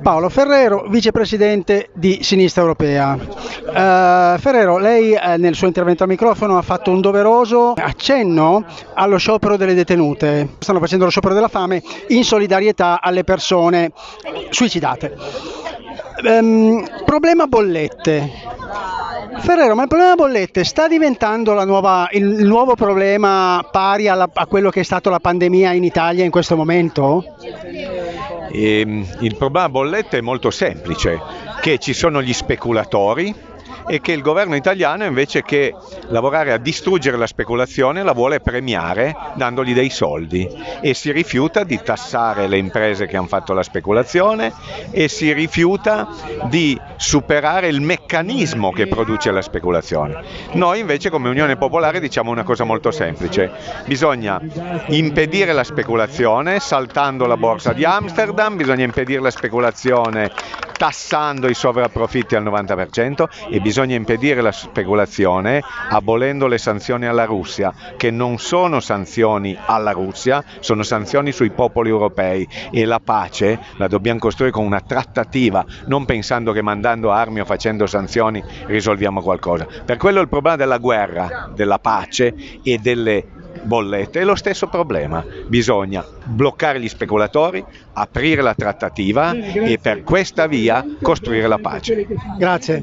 Paolo Ferrero, vicepresidente di Sinistra Europea. Uh, Ferrero, lei eh, nel suo intervento al microfono ha fatto un doveroso accenno allo sciopero delle detenute. Stanno facendo lo sciopero della fame in solidarietà alle persone suicidate. Um, problema bollette. Ferrero, ma il problema bollette sta diventando nuova, il, nuovo problema pari alla, a quello che è stato la pandemia in Italia in questo momento? E, ehm, il problema bollette è molto semplice, che ci sono gli speculatori e che il governo italiano invece che lavorare a distruggere la speculazione la vuole premiare dandogli dei soldi e si rifiuta di tassare le imprese che hanno fatto la speculazione e si rifiuta di superare il meccanismo che produce la speculazione. Noi invece come Unione Popolare diciamo una cosa molto semplice, bisogna impedire la speculazione saltando la borsa di Amsterdam, bisogna impedire la speculazione tassando i sovrapprofitti al 90% e bisogna impedire la speculazione abolendo le sanzioni alla Russia, che non sono sanzioni alla Russia, sono sanzioni sui popoli europei e la pace la dobbiamo costruire con una trattativa, non pensando che mandando armi o facendo sanzioni risolviamo qualcosa. Per quello il problema della guerra, della pace e delle bollette, è lo stesso problema. Bisogna bloccare gli speculatori, aprire la trattativa e per questa via costruire la pace. Grazie.